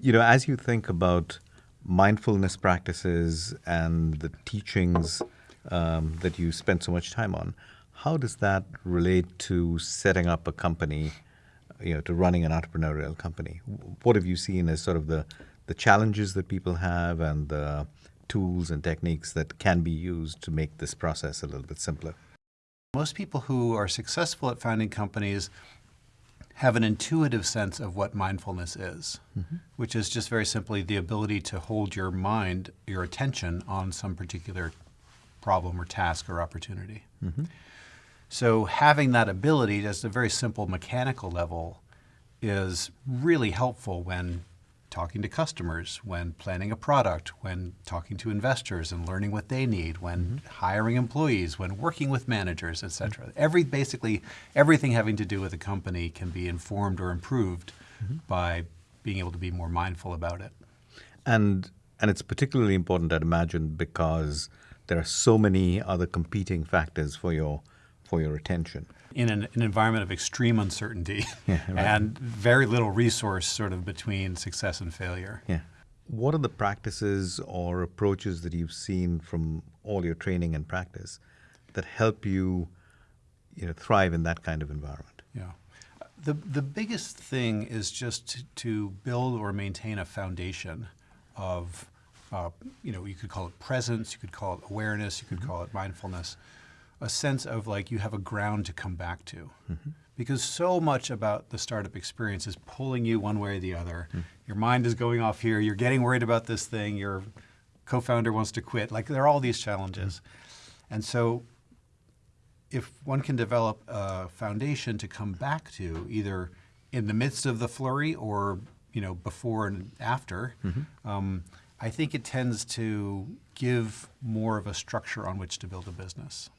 You know, as you think about mindfulness practices and the teachings um, that you spend so much time on, how does that relate to setting up a company, you know, to running an entrepreneurial company? What have you seen as sort of the, the challenges that people have and the tools and techniques that can be used to make this process a little bit simpler? Most people who are successful at founding companies have an intuitive sense of what mindfulness is, mm-hmm. which is just very simply the ability to hold your mind, your attention on some particular problem or task or opportunity. Mm-hmm. So having that ability, just a very simple mechanical level, is really helpful when talking to customers, when planning a product, when talking to investors and learning what they need, when mm -hmm. hiring employees, when working with managers, et cetera. Mm -hmm. Every, basically, everything having to do with a company can be informed or improved mm -hmm. by being able to be more mindful about it. And, and it's particularly important, I'd imagine, because there are so many other competing factors for your, for your attention in an, an, environment of extreme uncertainty yeah, right. and very little resource sort of between success and failure. Yeah. What are the practices or approaches that you've seen from all your training and practice that help you, you know, thrive in that kind of environment? Yeah. The, the biggest thing is just to, to build or maintain a foundation of, uh, you know, you could call it presence, you could call it awareness, you could mm -hmm. call it mindfulness a sense of like you have a ground to come back to. Mm-hmm. Because so much about the startup experience is pulling you one way or the other. Mm. Your mind is going off here, you're getting worried about this thing, your co founder wants to quit. Like there are all these challenges. Mm. And so if one can develop a foundation to come back to, either in the midst of the flurry or you know before and after, mm-hmm. um, I think it tends to give more of a structure on which to build a business.